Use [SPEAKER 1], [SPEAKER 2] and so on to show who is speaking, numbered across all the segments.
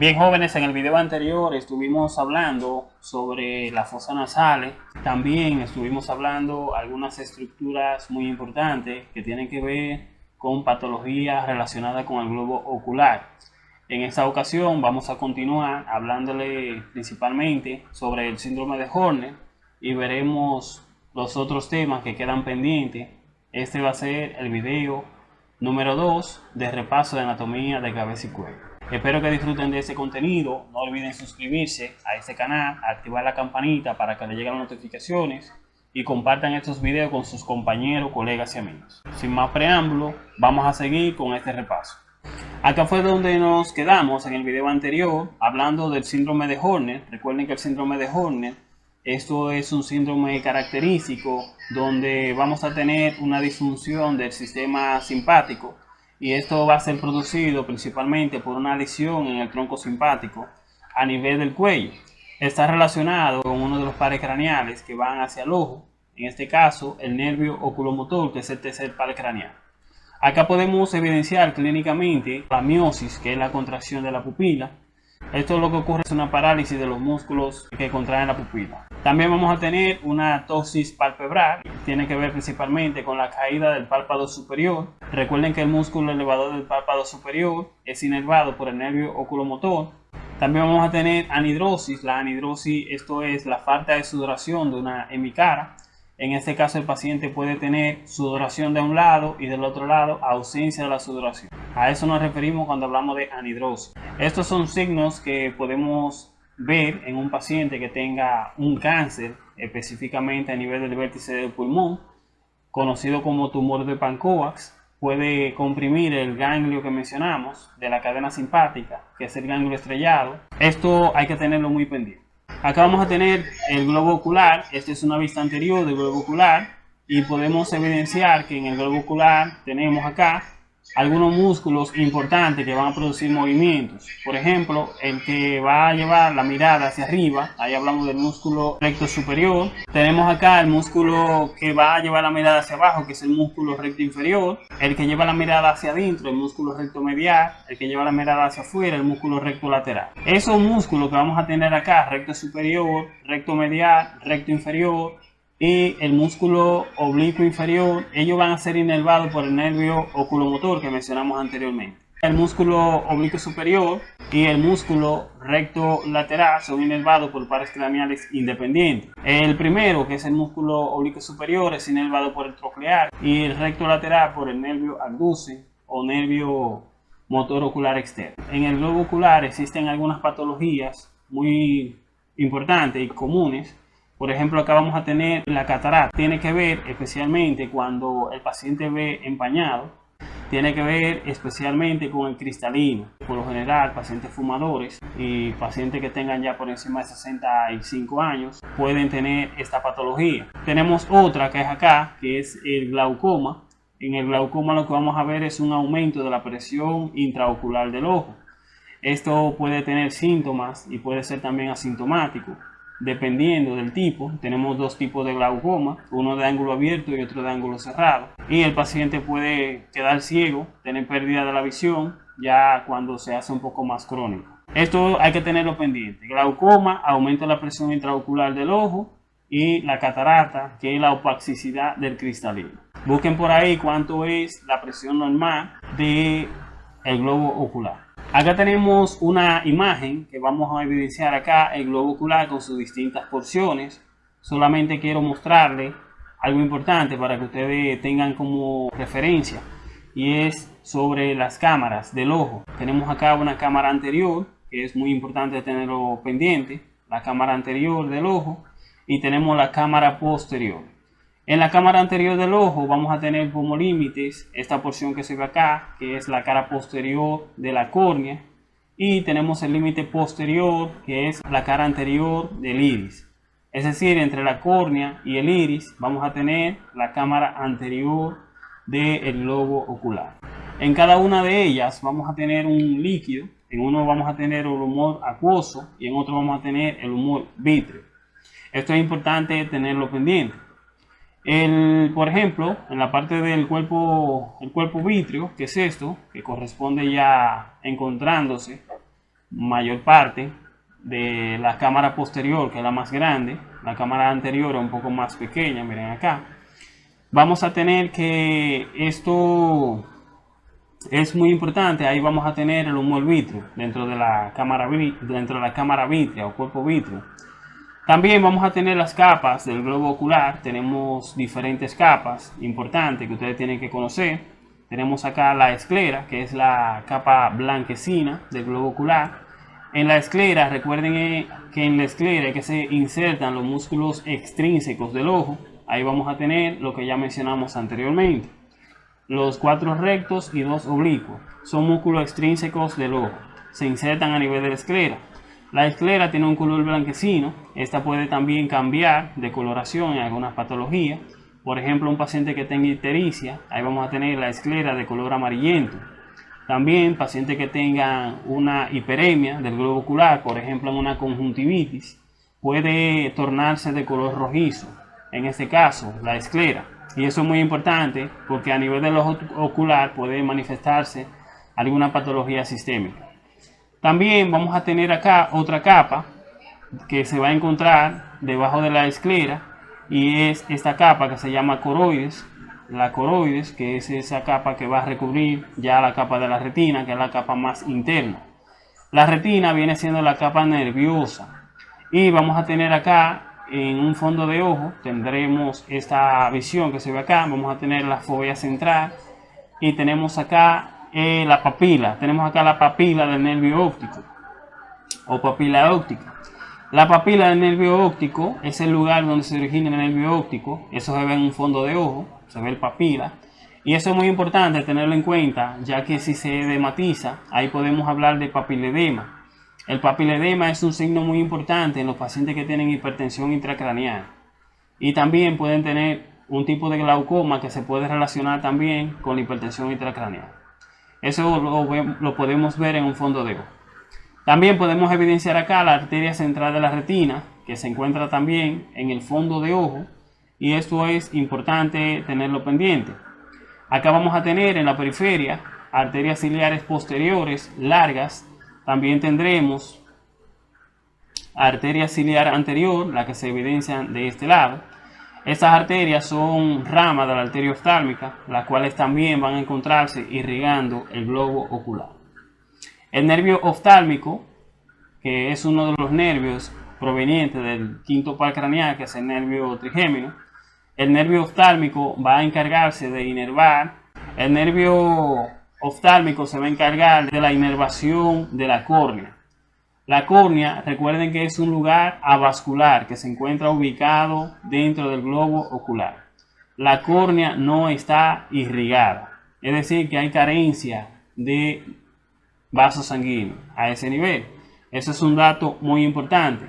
[SPEAKER 1] Bien jóvenes, en el video anterior estuvimos hablando sobre las fosas nasales, también estuvimos hablando algunas estructuras muy importantes que tienen que ver con patologías relacionadas con el globo ocular. En esta ocasión vamos a continuar hablándole principalmente sobre el síndrome de Horner y veremos los otros temas que quedan pendientes. Este va a ser el video número 2 de repaso de anatomía de cabeza y cuello. Espero que disfruten de ese contenido. No olviden suscribirse a este canal, activar la campanita para que les lleguen las notificaciones y compartan estos videos con sus compañeros, colegas y amigos. Sin más preámbulo, vamos a seguir con este repaso. Acá fue donde nos quedamos en el video anterior hablando del síndrome de Horner. Recuerden que el síndrome de Horner, esto es un síndrome característico donde vamos a tener una disfunción del sistema simpático y esto va a ser producido principalmente por una lesión en el tronco simpático a nivel del cuello. Está relacionado con uno de los pares craneales que van hacia el ojo, en este caso el nervio oculomotor que es el tercer par craneal. Acá podemos evidenciar clínicamente la miosis, que es la contracción de la pupila. Esto es lo que ocurre es una parálisis de los músculos que contraen la pupila. También vamos a tener una tosis palpebral, tiene que ver principalmente con la caída del párpado superior. Recuerden que el músculo elevador del párpado superior es inervado por el nervio oculomotor. También vamos a tener anidrosis, la anidrosis esto es la falta de sudoración de una hemicara. En este caso el paciente puede tener sudoración de un lado y del otro lado ausencia de la sudoración. A eso nos referimos cuando hablamos de anidrosis. Estos son signos que podemos ver en un paciente que tenga un cáncer, específicamente a nivel del vértice del pulmón, conocido como tumor de Pancoax, puede comprimir el ganglio que mencionamos de la cadena simpática, que es el ganglio estrellado. Esto hay que tenerlo muy pendiente. Acá vamos a tener el globo ocular, esta es una vista anterior del globo ocular y podemos evidenciar que en el globo ocular tenemos acá algunos músculos importantes que van a producir movimientos. Por ejemplo, el que va a llevar la mirada hacia arriba, ahí hablamos del músculo recto superior. Tenemos acá el músculo que va a llevar la mirada hacia abajo, que es el músculo recto inferior. El que lleva la mirada hacia adentro, el músculo recto medial. El que lleva la mirada hacia afuera, el músculo recto lateral. Esos músculos que vamos a tener acá, recto superior, recto medial, recto inferior, y el músculo oblicuo inferior, ellos van a ser inervados por el nervio oculomotor que mencionamos anteriormente. El músculo oblicuo superior y el músculo recto lateral son inervados por pares craneales independientes. El primero, que es el músculo oblicuo superior, es inervado por el troclear y el recto lateral por el nervio abduce o nervio motor ocular externo. En el globo ocular existen algunas patologías muy importantes y comunes por ejemplo, acá vamos a tener la catarata. Tiene que ver especialmente cuando el paciente ve empañado. Tiene que ver especialmente con el cristalino. Por lo general, pacientes fumadores y pacientes que tengan ya por encima de 65 años pueden tener esta patología. Tenemos otra que es acá, que es el glaucoma. En el glaucoma lo que vamos a ver es un aumento de la presión intraocular del ojo. Esto puede tener síntomas y puede ser también asintomático dependiendo del tipo. Tenemos dos tipos de glaucoma, uno de ángulo abierto y otro de ángulo cerrado. Y el paciente puede quedar ciego, tener pérdida de la visión, ya cuando se hace un poco más crónico. Esto hay que tenerlo pendiente. Glaucoma aumenta la presión intraocular del ojo y la catarata, que es la opacidad del cristalino. Busquen por ahí cuánto es la presión normal del el globo ocular. Acá tenemos una imagen que vamos a evidenciar acá el globo ocular con sus distintas porciones. Solamente quiero mostrarle algo importante para que ustedes tengan como referencia y es sobre las cámaras del ojo. Tenemos acá una cámara anterior que es muy importante tenerlo pendiente, la cámara anterior del ojo y tenemos la cámara posterior. En la cámara anterior del ojo vamos a tener como límites esta porción que se ve acá, que es la cara posterior de la córnea. Y tenemos el límite posterior, que es la cara anterior del iris. Es decir, entre la córnea y el iris vamos a tener la cámara anterior del globo ocular. En cada una de ellas vamos a tener un líquido. En uno vamos a tener el humor acuoso y en otro vamos a tener el humor vítreo. Esto es importante tenerlo pendiente. El, por ejemplo, en la parte del cuerpo, el cuerpo vítreo, que es esto, que corresponde ya encontrándose mayor parte de la cámara posterior, que es la más grande, la cámara anterior es un poco más pequeña, miren acá. Vamos a tener que esto es muy importante, ahí vamos a tener el humo vitrio dentro de la cámara dentro de la cámara vitrea o cuerpo vitrio. También vamos a tener las capas del globo ocular, tenemos diferentes capas importantes que ustedes tienen que conocer. Tenemos acá la esclera, que es la capa blanquecina del globo ocular. En la esclera, recuerden eh, que en la esclera que se insertan los músculos extrínsecos del ojo. Ahí vamos a tener lo que ya mencionamos anteriormente. Los cuatro rectos y dos oblicuos son músculos extrínsecos del ojo. Se insertan a nivel de la esclera. La esclera tiene un color blanquecino. Esta puede también cambiar de coloración en algunas patologías. Por ejemplo, un paciente que tenga ictericia, ahí vamos a tener la esclera de color amarillento. También pacientes que tengan una hiperemia del globo ocular, por ejemplo en una conjuntivitis, puede tornarse de color rojizo. En este caso, la esclera. Y eso es muy importante porque a nivel del ojo ocular puede manifestarse alguna patología sistémica. También vamos a tener acá otra capa que se va a encontrar debajo de la esclera y es esta capa que se llama coroides la coroides, que es esa capa que va a recubrir ya la capa de la retina, que es la capa más interna. La retina viene siendo la capa nerviosa. Y vamos a tener acá en un fondo de ojo, tendremos esta visión que se ve acá, vamos a tener la fobia central y tenemos acá eh, la papila, tenemos acá la papila del nervio óptico o papila óptica. La papila del nervio óptico es el lugar donde se origina el nervio óptico, eso se ve en un fondo de ojo se ve el papila. Y eso es muy importante tenerlo en cuenta, ya que si se edematiza, ahí podemos hablar de papiledema. El papiledema es un signo muy importante en los pacientes que tienen hipertensión intracraneal. Y también pueden tener un tipo de glaucoma que se puede relacionar también con la hipertensión intracraneal. Eso lo, podemos ver en un fondo de ojo. También podemos evidenciar acá la arteria central de la retina, que se encuentra también en el fondo de ojo y esto es importante tenerlo pendiente. Acá vamos a tener en la periferia arterias ciliares posteriores largas. También tendremos arteria ciliar anterior, la que se evidencia de este lado. Estas arterias son ramas de la arteria oftálmica, las cuales también van a encontrarse irrigando el globo ocular. El nervio oftálmico, que es uno de los nervios provenientes del quinto par craneal, que es el nervio trigémino, el nervio oftálmico va a encargarse de inervar. El nervio oftálmico se va a encargar de la inervación de la córnea. La córnea, recuerden que es un lugar avascular que se encuentra ubicado dentro del globo ocular. La córnea no está irrigada, es decir, que hay carencia de vasos sanguíneos a ese nivel. Eso es un dato muy importante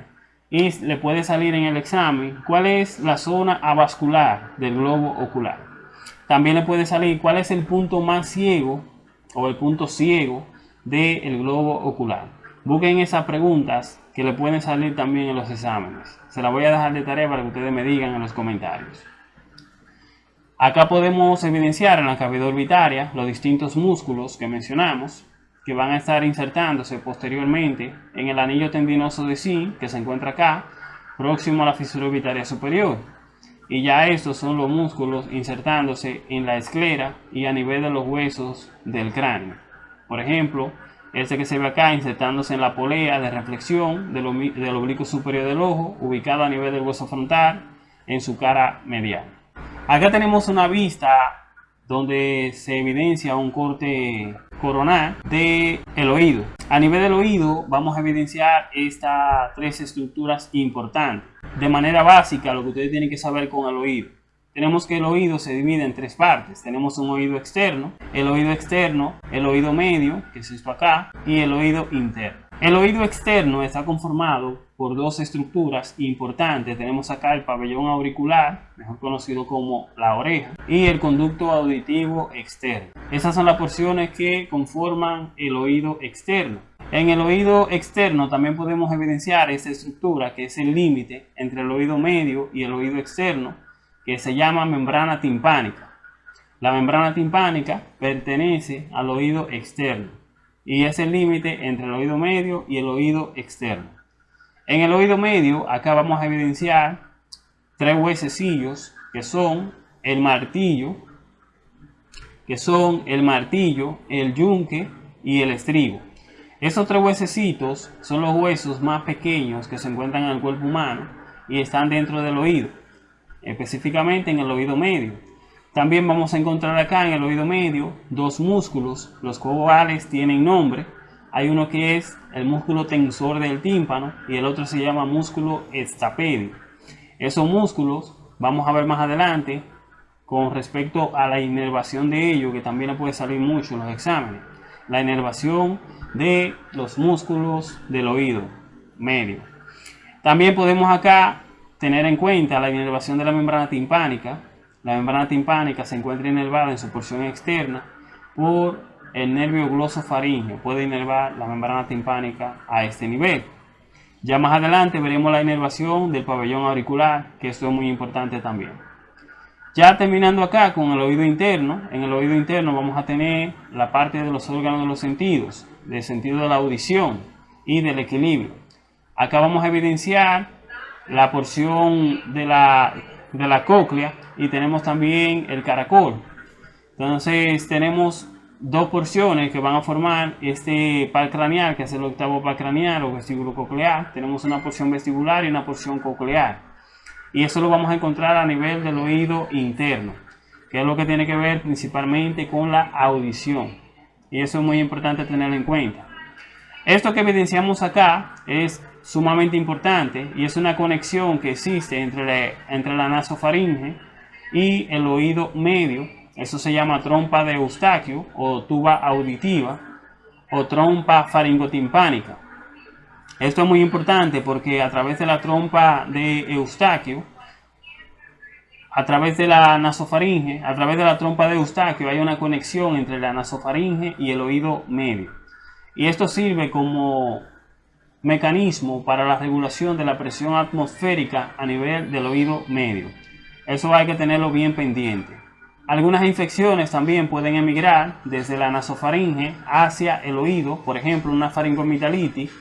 [SPEAKER 1] y le puede salir en el examen cuál es la zona avascular del globo ocular. También le puede salir cuál es el punto más ciego o el punto ciego del globo ocular. Busquen esas preguntas que le pueden salir también en los exámenes. Se las voy a dejar de tarea para que ustedes me digan en los comentarios. Acá podemos evidenciar en la cavidad orbitaria los distintos músculos que mencionamos que van a estar insertándose posteriormente en el anillo tendinoso de zinc que se encuentra acá, próximo a la fisura orbitaria superior. Y ya estos son los músculos insertándose en la esclera y a nivel de los huesos del cráneo. Por ejemplo, este que se ve acá insertándose en la polea de reflexión del, oblicuo superior del ojo, ubicado a nivel del hueso frontal en su cara medial. Acá tenemos una vista donde se evidencia un corte coronal del el oído. A nivel del oído vamos a evidenciar estas tres estructuras importantes. De manera básica lo que ustedes tienen que saber con el oído. Tenemos que el oído se divide en tres partes. Tenemos un oído externo, el oído externo, el oído medio, que es esto acá, y el oído interno. El oído externo está conformado por dos estructuras importantes. Tenemos acá el pabellón auricular, mejor conocido como la oreja, y el conducto auditivo externo. Esas son las porciones que conforman el oído externo. En el oído externo también podemos evidenciar esta estructura que es el límite entre el oído medio y el oído externo, que se llama membrana timpánica. La membrana timpánica pertenece al oído externo. y es el límite entre el oído medio y el oído externo. En el oído medio, acá vamos a evidenciar tres huesecillos que son el martillo, que son el martillo, el yunque y el estribo. Estos tres huesecitos son los huesos más pequeños que se encuentran en el cuerpo humano y están dentro del oído, específicamente en el oído medio. También vamos a encontrar acá en el oído medio dos músculos, los cuales tienen nombre. Hay uno que es el músculo tensor del tímpano y el otro se llama músculo estapedio. Esos músculos, vamos a ver más adelante, con respecto a la inervación de ellos, que también puede salir mucho en los exámenes. La inervación de los músculos del oído medio. También podemos acá tener en cuenta la inervación de la membrana timpánica. La membrana timpánica se encuentra inervada en su porción externa por el nervio glosofaringeo. Puede inervar la membrana timpánica a este nivel. Ya más adelante veremos la inervación del pabellón auricular, que esto es muy importante también. Ya terminando acá con el oído interno, en el oído interno vamos a tener la parte de los órganos de los sentidos, del sentido de la audición y del equilibrio. Acá vamos a evidenciar la porción de la, de la cóclea y tenemos también el caracol. Entonces tenemos dos porciones que van a formar este par craneal, que es el octavo par craneal o vestíbulo coclear. Tenemos una porción vestibular y una porción coclear. Y eso lo vamos a encontrar a nivel del oído interno, que es lo que tiene que ver principalmente con la audición. Y eso es muy importante tenerlo en cuenta. Esto que evidenciamos acá es sumamente importante y es una conexión que existe entre la, entre la nasofaringe y el oído medio. Eso se llama trompa de Eustaquio o tuba auditiva o trompa faringotimpánica. Esto es muy importante porque a través de la trompa de Eustaquio a través de la nasofaringe, a través de la trompa de Eustaquio, hay una conexión entre la nasofaringe y el oído medio. Y esto sirve como mecanismo para la regulación de la presión atmosférica a nivel del oído medio. Eso hay que tenerlo bien pendiente. Algunas infecciones también pueden emigrar desde la nasofaringe hacia el oído, por ejemplo, una faringomigdalitis.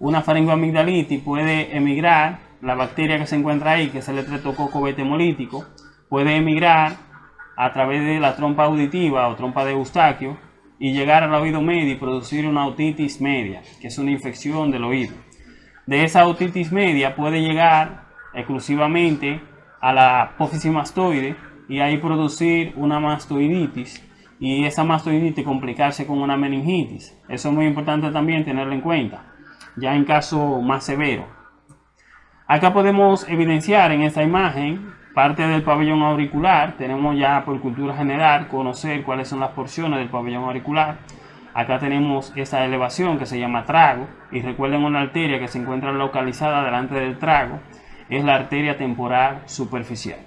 [SPEAKER 1] Una faringomigdalitis puede emigrar la bacteria que se encuentra ahí, que es el estreptococo betemolítico, puede emigrar a través de la trompa auditiva o trompa de Eustaquio y llegar al oído medio y producir una otitis media, que es una infección del oído. De esa otitis media puede llegar exclusivamente a la apófisis mastoide y ahí producir una mastoiditis y esa mastoiditis complicarse con una meningitis. Eso es muy importante también tenerlo en cuenta, ya en caso más severo. Acá podemos evidenciar en esta imagen parte del pabellón auricular. Tenemos ya por cultura general conocer cuáles son las porciones del pabellón auricular. Acá tenemos esta elevación que se llama trago y recuerden una arteria que se encuentra localizada delante del trago es la arteria temporal superficial.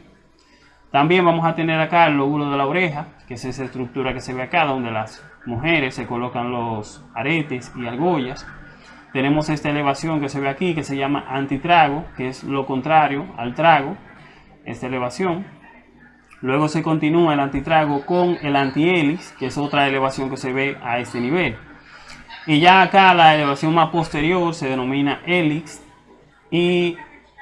[SPEAKER 1] También vamos a tener acá el lóbulo de la oreja, que es esa estructura que se ve acá donde las mujeres se colocan los aretes y argollas tenemos esta elevación que se ve aquí que se llama antitrago, que es lo contrario al trago, esta elevación. Luego se continúa el antitrago con el antihélice, que es otra elevación que se ve a este nivel. Y ya acá la elevación más posterior se denomina hélix y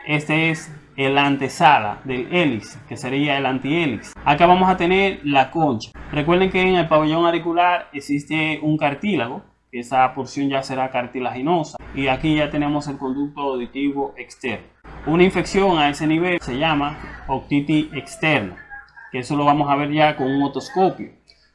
[SPEAKER 1] este es el antesala del hélice, que sería el antihélix. Acá vamos a tener la concha. Recuerden que en el pabellón auricular existe un cartílago esa porción ya será cartilaginosa y aquí ya tenemos el conducto auditivo externo. Una infección a ese nivel se llama otitis externa, que eso lo vamos a ver ya con un otoscopio.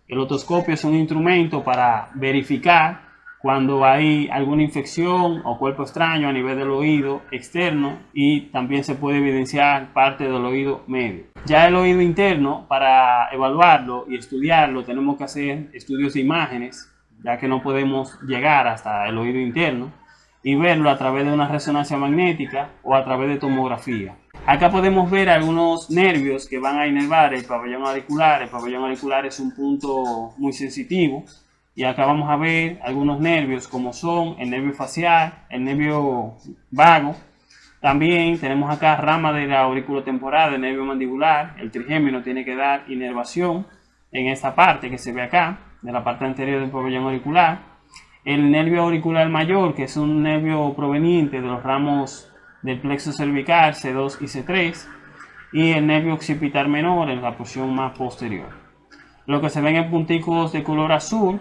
[SPEAKER 1] El otoscopio es un instrumento para verificar cuando hay alguna infección o cuerpo extraño a nivel del oído externo y también se puede evidenciar parte del oído medio. Ya el oído interno, para evaluarlo y estudiarlo, tenemos que hacer estudios de imágenes ya que no podemos llegar hasta el oído interno, y verlo a través de una resonancia magnética o a través de tomografía. Acá podemos ver algunos nervios que van a inervar el pabellón auricular. El pabellón auricular es un punto muy sensitivo. Y acá vamos a ver algunos nervios como son el nervio facial, el nervio vago. También tenemos acá rama de la auriculotemporal, el nervio mandibular. El trigémino tiene que dar inervación en esta parte que se ve acá de la parte anterior del pabellón auricular, el nervio auricular mayor, que es un nervio proveniente de los ramos del plexo cervical C2 y C3, y el nervio occipital menor en la porción más posterior. Lo que se ven en punticos de color azul,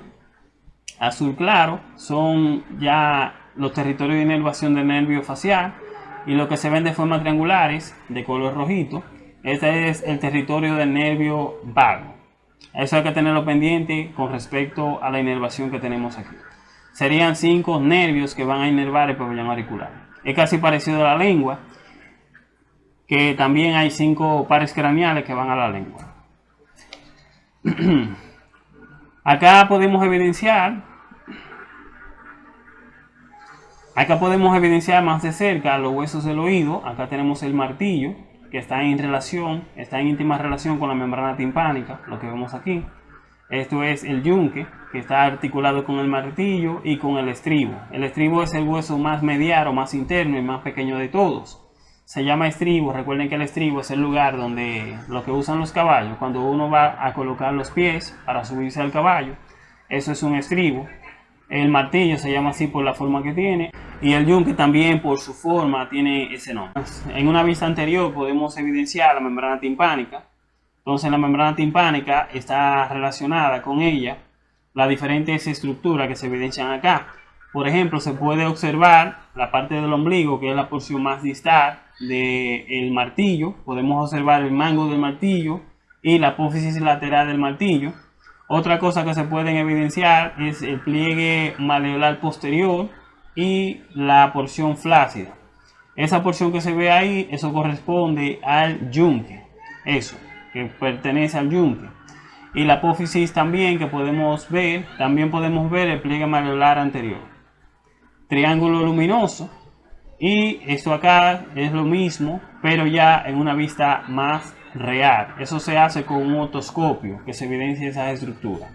[SPEAKER 1] azul claro, son ya los territorios de inervación del nervio facial, y lo que se ven de forma triangulares, de color rojito, este es el territorio del nervio vago. Eso hay que tenerlo pendiente con respecto a la inervación que tenemos aquí. Serían cinco nervios que van a inervar el pabellón auricular. Es casi parecido a la lengua, que también hay cinco pares craneales que van a la lengua. Acá podemos evidenciar Acá podemos evidenciar más de cerca los huesos del oído. Acá tenemos el martillo, que está en relación, está en íntima relación con la membrana timpánica, lo que vemos aquí. Esto es el yunque, que está articulado con el martillo y con el estribo. El estribo es el hueso más mediano, más interno y más pequeño de todos. Se llama estribo, recuerden que el estribo es el lugar donde lo que usan los caballos, cuando uno va a colocar los pies para subirse al caballo, eso es un estribo. El martillo se llama así por la forma que tiene y el yunque también por su forma tiene ese nombre. En una vista anterior podemos evidenciar la membrana timpánica. Entonces la membrana timpánica está relacionada con ella las diferentes estructuras que se evidencian acá. Por ejemplo, se puede observar la parte del ombligo, que es la porción más distal del martillo. Podemos observar el mango del martillo y la apófisis lateral del martillo. Otra cosa que se pueden evidenciar es el pliegue maleolar posterior y la porción flácida. Esa porción que se ve ahí, eso corresponde al yunque, eso, que pertenece al yunque. Y la apófisis también que podemos ver, también podemos ver el pliegue maleolar anterior. Triángulo luminoso. Y esto acá es lo mismo, pero ya en una vista más real. Eso se hace con un otoscopio que se evidencia esa estructura.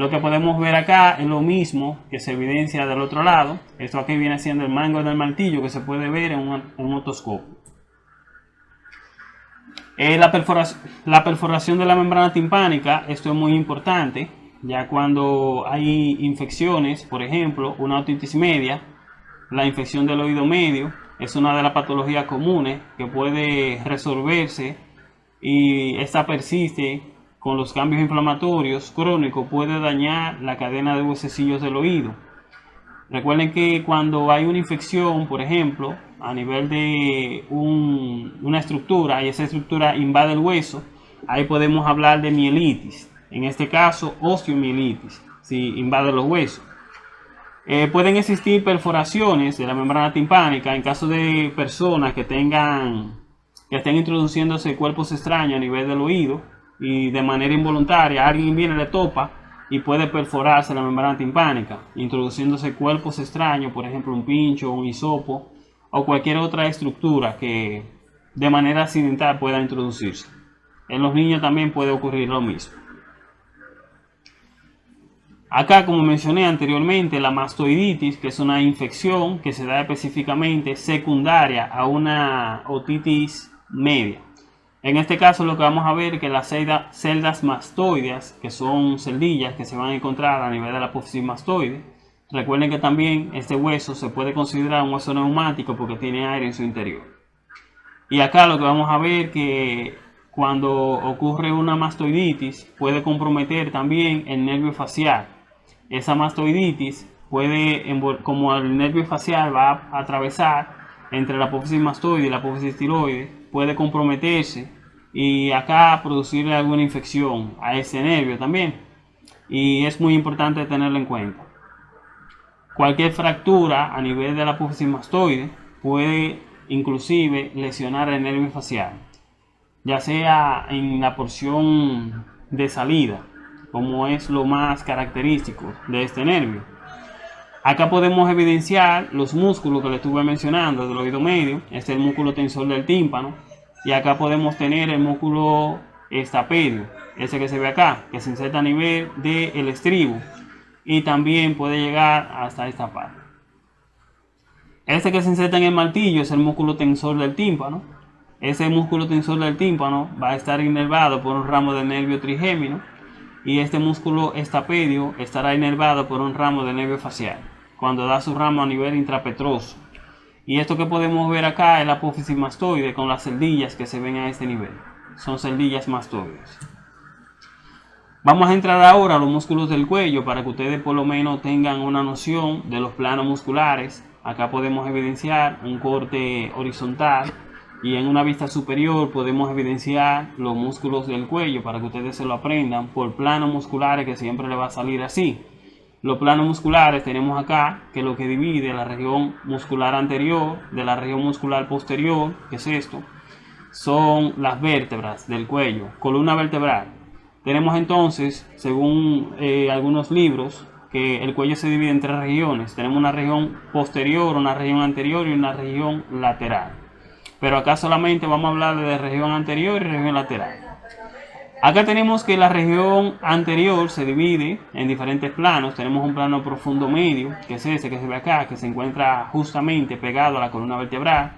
[SPEAKER 1] Lo que podemos ver acá es lo mismo que se evidencia del otro lado. Esto aquí viene siendo el mango del martillo que se puede ver en un, otoscopio. Eh, la, perforación, la perforación de la membrana timpánica, esto es muy importante, ya cuando hay infecciones, por ejemplo, una otitis media, la infección del oído medio, es una de las patologías comunes que puede resolverse y esta persiste con los cambios inflamatorios crónicos puede dañar la cadena de huesecillos del oído. Recuerden que cuando hay una infección, por ejemplo, a nivel de una estructura y esa estructura invade el hueso, ahí podemos hablar de mielitis. En este caso, osteomielitis, si invade los huesos. Eh, pueden existir perforaciones de la membrana timpánica en caso de personas que tengan que estén introduciéndose cuerpos extraños a nivel del oído y de manera involuntaria alguien viene le topa y puede perforarse la membrana timpánica, introduciéndose cuerpos extraños, por ejemplo un pincho, un hisopo o cualquier otra estructura que de manera accidental pueda introducirse. En los niños también puede ocurrir lo mismo. Acá, como mencioné anteriormente, la mastoiditis, que es una infección que se da específicamente secundaria a una otitis media. En este caso lo que vamos a ver es que las celdas mastoides, que son celdillas que se van a encontrar a nivel de la apófisis mastoide, recuerden que también este hueso se puede considerar un hueso neumático porque tiene aire en su interior. Y acá lo que vamos a ver que cuando ocurre una mastoiditis puede comprometer también el nervio facial. Esa mastoiditis puede, como el nervio facial va a atravesar entre la apófisis mastoide y la apófisis tiroide, puede comprometerse y acá producirle alguna infección a ese nervio también. Y es muy importante tenerlo en cuenta. Cualquier fractura a nivel de la apófisis mastoide puede inclusive lesionar el nervio facial, ya sea en la porción de salida, como es lo más característico de este nervio. Acá podemos evidenciar los músculos que le estuve mencionando del oído medio. Este es el músculo tensor del tímpano. Y acá podemos tener el músculo estapedio, ese que se ve acá, que se inserta a nivel del estribo. Y también puede llegar hasta esta parte. Este que se inserta en el martillo es el músculo tensor del tímpano. Ese músculo tensor del tímpano va a estar inervado por un ramo del nervio trigémino y este músculo estapedio estará inervado por un ramo de nervio facial cuando da su ramo a nivel intrapetroso. Y esto que podemos ver acá es la apófisis mastoide con las celdillas que se ven a este nivel. Son celdillas mastoides. Vamos a entrar ahora a los músculos del cuello para que ustedes por lo menos tengan una noción de los planos musculares. Acá podemos evidenciar un corte horizontal y en una vista superior podemos evidenciar los músculos del cuello para que ustedes se lo aprendan por planos musculares que siempre le va a salir así. Los planos musculares tenemos acá que lo que divide la región muscular anterior de la región muscular posterior, que es esto, son las vértebras del cuello, columna vertebral. Tenemos entonces, según eh, algunos libros, que el cuello se divide en tres regiones. Tenemos una región posterior, una región anterior y una región lateral. Pero acá solamente vamos a hablar de región anterior y región lateral. Acá tenemos que la región anterior se divide en diferentes planos. Tenemos un plano profundo medio, que es ese que se ve acá, que se encuentra justamente pegado a la columna vertebral.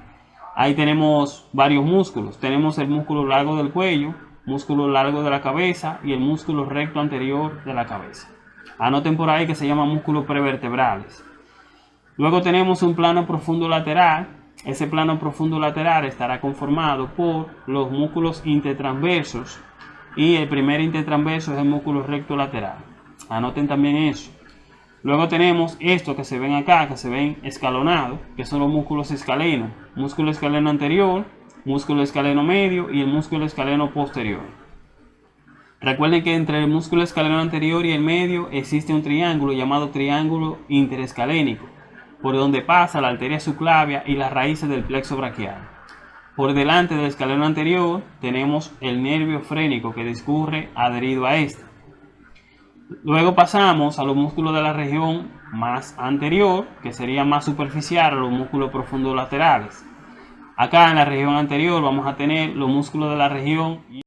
[SPEAKER 1] Ahí tenemos varios músculos. Tenemos el músculo largo del cuello, músculo largo de la cabeza y el músculo recto anterior de la cabeza. Anoten por ahí que se llama músculos prevertebrales. Luego tenemos un plano profundo lateral. Ese plano profundo lateral estará conformado por los músculos intertransversos y el primer intertransverso es el músculo recto lateral. Anoten también eso. Luego tenemos esto que se ven acá, que se ven escalonados, que son los músculos escalenos. Músculo escaleno anterior, músculo escaleno medio y el músculo escaleno posterior. Recuerden que entre el músculo escaleno anterior y el medio existe un triángulo llamado triángulo interescalénico, por donde pasa la arteria subclavia y las raíces del plexo braquial. Por delante del escalón anterior tenemos el nervio frénico que discurre adherido a este. Luego pasamos a los músculos de la región más anterior, que sería más superficial a los músculos profundos laterales. Acá en la región anterior vamos a tener los músculos de la región